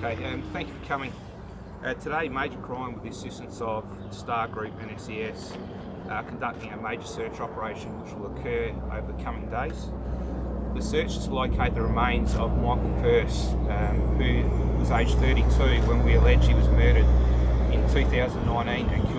Okay, um, thank you for coming. Uh, today, Major Crime, with the assistance of Star Group and SES, are conducting a major search operation which will occur over the coming days. The search is to locate the remains of Michael Purse, um, who was aged 32 when we allege he was murdered in 2019 at Kilburn.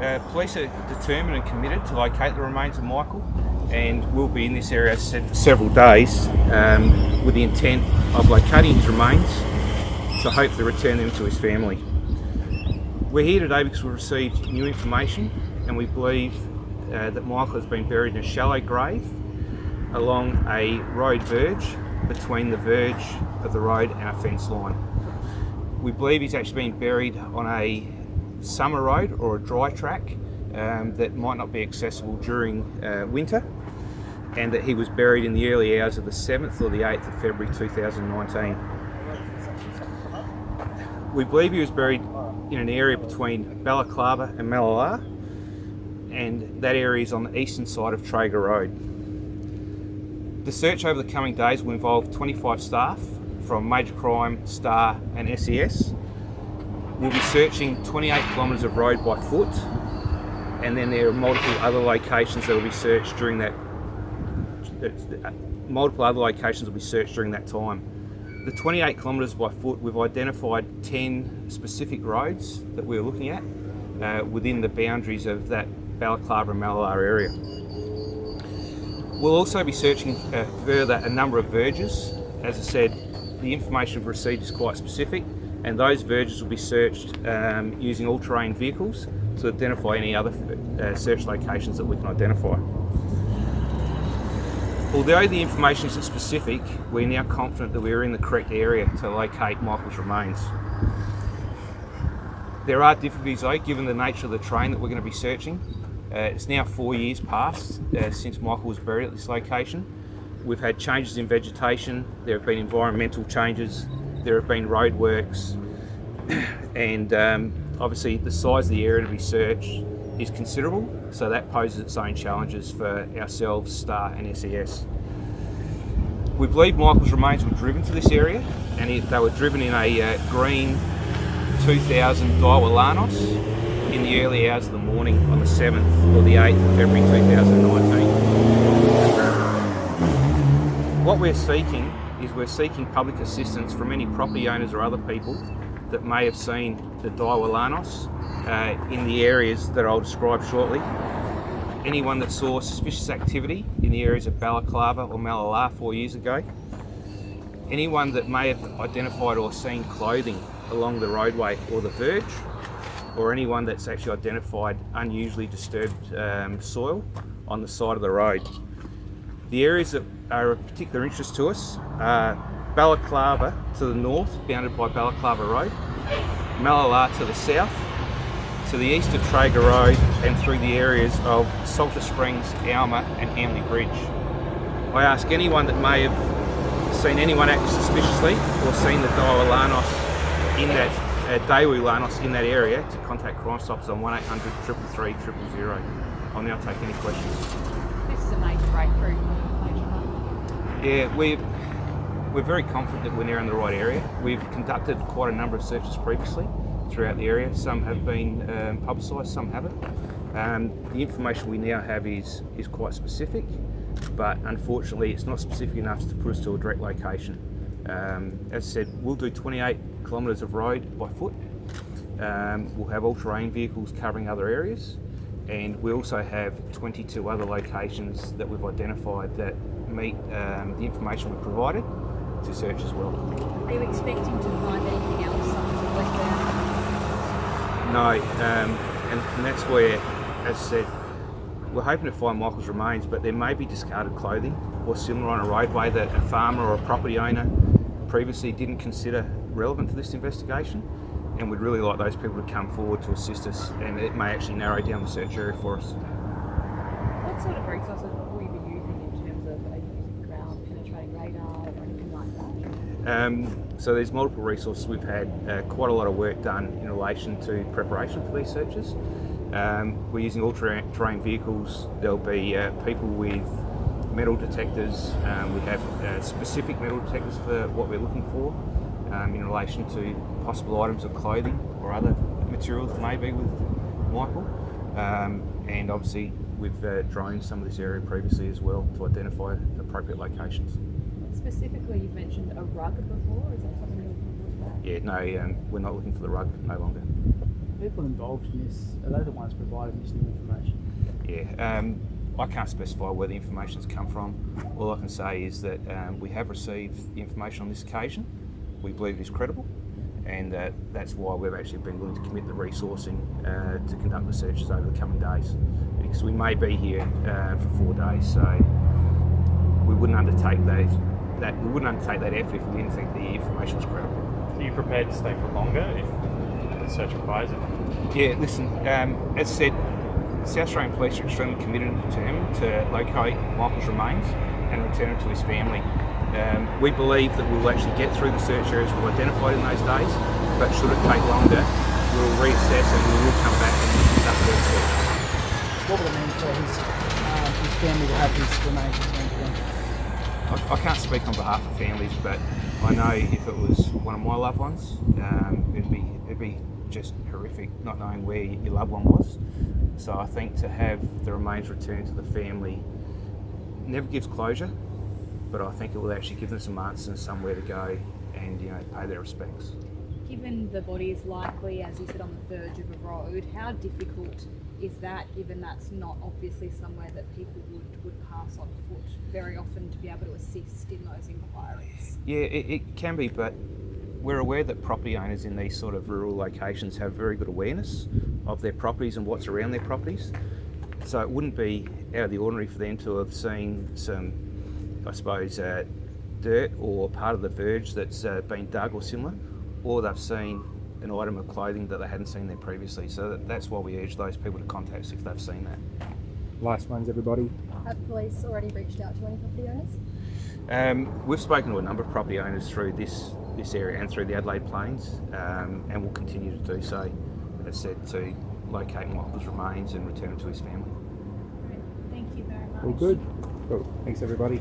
Uh, police are determined and committed to locate the remains of Michael and will be in this area for several days um, with the intent of locating his remains to hopefully return them to his family. We're here today because we've received new information and we believe uh, that Michael has been buried in a shallow grave along a road verge between the verge of the road and a fence line. We believe he's actually been buried on a summer road or a dry track um, that might not be accessible during uh, winter and that he was buried in the early hours of the 7th or the 8th of February 2019. We believe he was buried in an area between Balaclava and Mallala and that area is on the eastern side of Traeger Road. The search over the coming days will involve 25 staff from Major Crime, STAR and SES. We'll be searching 28 kilometres of road by foot and then there are multiple other locations that will be searched during that multiple other locations will be searched during that time. The 28 kilometres by foot, we've identified 10 specific roads that we're looking at uh, within the boundaries of that Balaclava and Mallala area. We'll also be searching uh, further a number of verges. As I said, the information received is quite specific and those verges will be searched um, using all-terrain vehicles to identify any other uh, search locations that we can identify. Although the information isn't specific, we're now confident that we're in the correct area to locate Michael's remains. There are difficulties though, given the nature of the terrain that we're going to be searching. Uh, it's now four years past uh, since Michael was buried at this location. We've had changes in vegetation, there have been environmental changes, there have been roadworks, and um, obviously the size of the area to be searched is considerable, so that poses its own challenges for ourselves, STAR and SES. We believe Michael's remains were driven to this area, and they were driven in a uh, green 2000 Daewoo Lanos in the early hours of the morning on the 7th or the 8th of February 2019. What we're seeking is we're seeking public assistance from any property owners or other people that may have seen the Daewoo Lanos uh, in the areas that I'll describe shortly. Anyone that saw suspicious activity in the areas of Balaclava or Mallala four years ago. Anyone that may have identified or seen clothing along the roadway or the verge, or anyone that's actually identified unusually disturbed um, soil on the side of the road. The areas that are of particular interest to us are Balaclava to the north, bounded by Balaclava Road, Mallala to the south, to the east of Traeger Road and through the areas of Salter Springs, Alma and Hamley Bridge. I ask anyone that may have seen anyone act suspiciously or seen the Daewoo Lanos in that uh, Lanos in that area to contact Crime Stoppers on 1800 333 000. I'll now take any questions. Yeah, we we're very confident that we're now in the right area. We've conducted quite a number of searches previously throughout the area. Some have been um, publicised, some haven't. Um, the information we now have is, is quite specific, but unfortunately it's not specific enough to put us to a direct location. Um, as I said, we'll do 28 kilometres of road by foot. Um, we'll have all-terrain vehicles covering other areas, and we also have 22 other locations that we've identified that meet um, the information we've provided to search as well. Are you expecting to find anything else No, um, and, and, that's where, as I said, we're hoping to find Michael's remains, but there may be discarded clothing or similar on a roadway that a farmer or a property owner previously didn't consider relevant to this investigation. And we'd really like those people to come forward to assist us, and it may actually narrow down the search area for us. What sort of resources will you be using in terms of using ground penetrating radar or anything like that? Um, so there's multiple resources. We've had uh, quite a lot of work done in relation to preparation for these searches. Um, we're using all-terrain vehicles. There'll be uh, people with metal detectors. Um, we have uh, specific metal detectors for what we're looking for. um, in relation to possible items of clothing or other materials that may be with Michael. Um, and obviously, we've uh, droned some of this area previously as well to identify appropriate locations. Specifically, you've mentioned a rug before. Is that something you're looking for? Yeah, no, um, we're not looking for the rug no longer. People involved in this, are they the ones providing this new information? Yeah, um, I can't specify where the information's come from. All I can say is that um, we have received information on this occasion. We believe it is credible, and uh, that's why we've actually been willing to commit the resourcing uh, to conduct the searches over the coming days. Because we may be here uh, for four days, so we wouldn't undertake that. That we wouldn't undertake that effort if we didn't think the information was credible. Are you prepared to stay for longer if the search requires it? Yeah, listen, um, as said, South Australian Police are extremely committed and determined to locate Michael's remains and return him to his family. Um, we believe that we'll actually get through the search areas we've identified in those days, but should it take longer, we'll reassess and we will come back and further searches. What would it mean for his, um, his family to have his remains returned to them? I, I can't speak on behalf of families, but I know if it was one of my loved ones, um, it'd be it'd be just horrific not knowing where your loved one was. So I think to have the remains returned to the family never gives closure, but I think it will actually give them some answers and somewhere to go and you know pay their respects. Given the body is likely, as you said, on the verge of a road, how difficult is that given that's not obviously somewhere that people would, would pass on foot very often to be able to assist in those inquiries? Yeah, it, it can be, but we're aware that property owners in these sort of rural locations have very good awareness of their properties and what's around their properties. So it wouldn't be out of the ordinary for them to have seen some, I suppose, uh, dirt or part of the verge that's uh, been dug or similar, or they've seen an item of clothing that they hadn't seen there previously. So that, that's why we urge those people to contact us if they've seen that. Last ones, everybody. Have police already reached out to any property owners? Um, we've spoken to a number of property owners through this this area and through the Adelaide Plains, um, and will continue to do so. As said, to locate Michael's remains and return him to his family. Thank you very much. All good. Cool. Thanks, everybody.